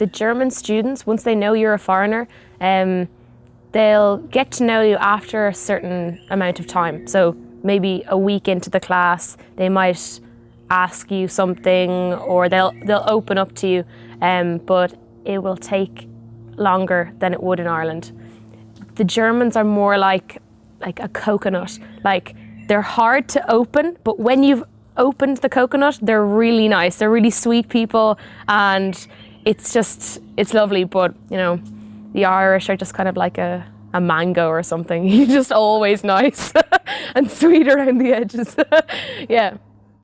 the German students, once they know you're a foreigner, um, they'll get to know you after a certain amount of time. So maybe a week into the class, they might ask you something or they'll, they'll open up to you, um, but it will take longer than it would in Ireland. The Germans are more like, like a coconut. Like they're hard to open, but when you've opened the coconut, they're really nice. They're really sweet people and it's just, it's lovely. But you know, the Irish are just kind of like a, a mango or something. You're just always nice and sweet around the edges. yeah.